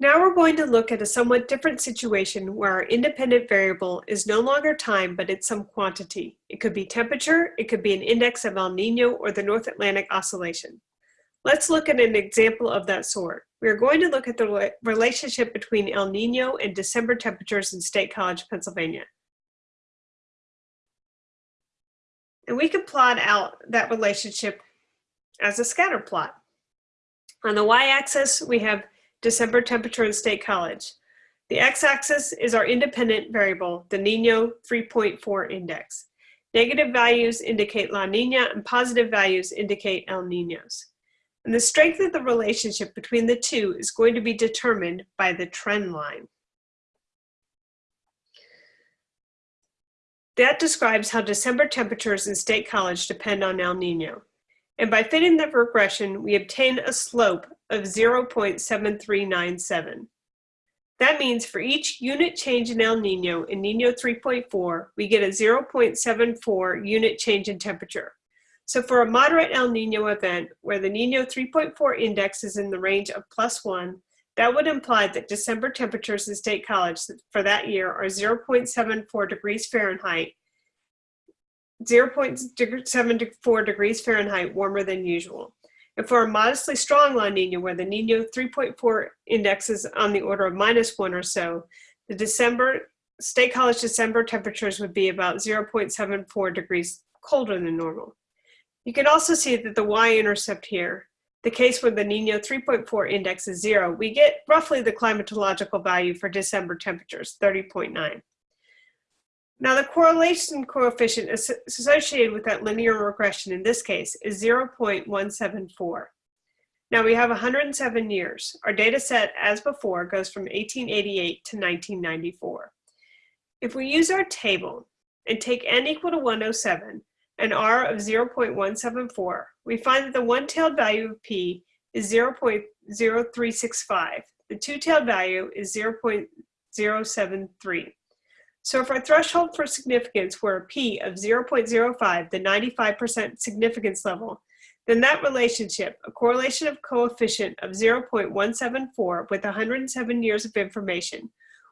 Now we're going to look at a somewhat different situation where our independent variable is no longer time, but it's some quantity. It could be temperature, it could be an index of El Nino or the North Atlantic Oscillation. Let's look at an example of that sort. We are going to look at the relationship between El Nino and December temperatures in State College, Pennsylvania. And we can plot out that relationship as a scatter plot. On the y-axis, we have December temperature in State College. The x-axis is our independent variable, the Nino 3.4 index. Negative values indicate La Nina and positive values indicate El Ninos. And the strength of the relationship between the two is going to be determined by the trend line. That describes how December temperatures in State College depend on El Nino. And by fitting the regression, we obtain a slope of 0.7397. That means for each unit change in El Nino in Nino 3.4, we get a 0.74 unit change in temperature. So for a moderate El Nino event where the Nino 3.4 index is in the range of plus one, that would imply that December temperatures in State College for that year are 0.74 degrees Fahrenheit 0.74 degrees Fahrenheit warmer than usual. And for a modestly strong La Nina, where the Nino 3.4 index is on the order of minus one or so, the December, State College December temperatures would be about 0.74 degrees colder than normal. You can also see that the y-intercept here, the case where the Nino 3.4 index is zero, we get roughly the climatological value for December temperatures, 30.9. Now the correlation coefficient associated with that linear regression in this case is 0.174. Now we have 107 years. Our data set, as before, goes from 1888 to 1994. If we use our table and take n equal to 107 and r of 0.174, we find that the one-tailed value of p is 0.0365. The two-tailed value is 0.073. So if our threshold for significance were a p of 0.05, the 95% significance level, then that relationship, a correlation of coefficient of 0.174 with 107 years of information,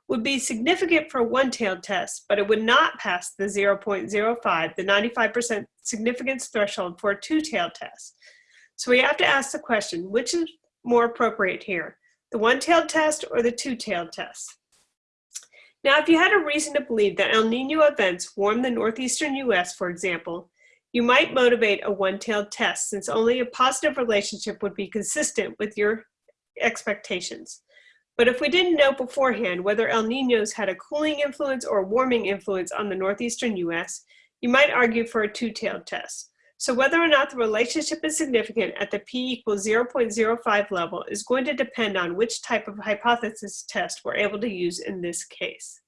would be significant for a one-tailed test, but it would not pass the 0.05, the 95% significance threshold for a two-tailed test. So we have to ask the question, which is more appropriate here, the one-tailed test or the two-tailed test? Now, if you had a reason to believe that El Nino events warm the northeastern US, for example, you might motivate a one-tailed test since only a positive relationship would be consistent with your expectations. But if we didn't know beforehand whether El Ninos had a cooling influence or warming influence on the northeastern US, you might argue for a two-tailed test. So whether or not the relationship is significant at the p equals 0.05 level is going to depend on which type of hypothesis test we're able to use in this case.